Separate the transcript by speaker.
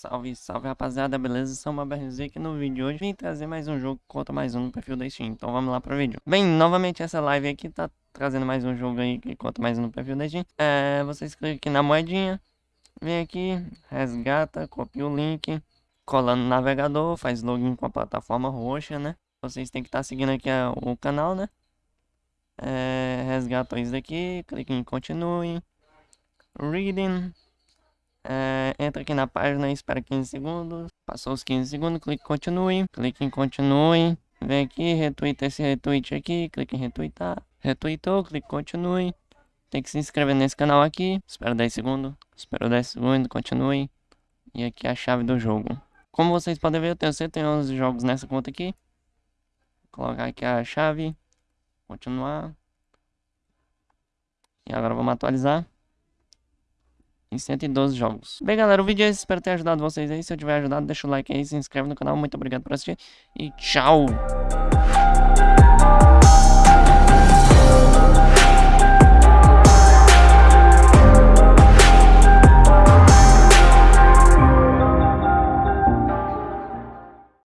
Speaker 1: Salve, salve rapaziada, beleza? Sou uma BRZ aqui no vídeo de hoje vim trazer mais um jogo contra mais um no perfil da Steam, então vamos lá pro vídeo. Bem, novamente essa live aqui tá trazendo mais um jogo aí que conta mais um no perfil da Steam. É, vocês clicam aqui na moedinha, vem aqui, resgata, copia o link, cola no navegador, faz login com a plataforma roxa, né? Vocês têm que estar tá seguindo aqui a, o canal, né? É, resgata isso daqui, clique em continue, reading é, entra aqui na página espera 15 segundos. Passou os 15 segundos, clique em continue. Clique em continue. Vem aqui, retweeta esse retweet aqui. Clique em retweetar. Retweetou, clique em continue. Tem que se inscrever nesse canal aqui. Espera 10 segundos. Espera 10 segundos, continue. E aqui é a chave do jogo. Como vocês podem ver, eu tenho 111 jogos nessa conta aqui. Vou colocar aqui a chave. Continuar. E agora vamos atualizar 112 jogos. Bem, galera, o vídeo é esse. Espero ter ajudado vocês aí. Se eu tiver ajudado, deixa o like aí, se inscreve no canal. Muito obrigado por assistir e tchau!